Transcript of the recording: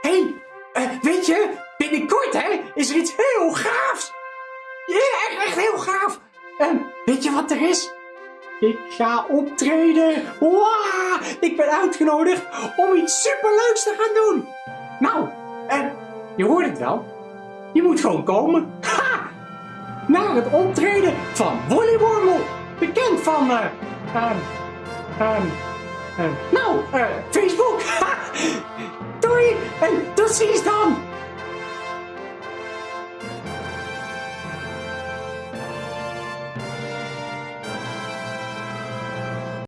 Hey, weet je, binnenkort hè, is er iets heel gaafs. Ja, echt, echt heel gaaf. En weet je wat er is? Ik ga optreden. Wow, ik ben uitgenodigd om iets superleuks te gaan doen. Nou, en je hoort het wel. Je moet gewoon komen. Ha! Naar het optreden van Wolly Wormel. Bekend van, eh, ehm, ehm, ehm, nou, eh, Hey, du ziehst an!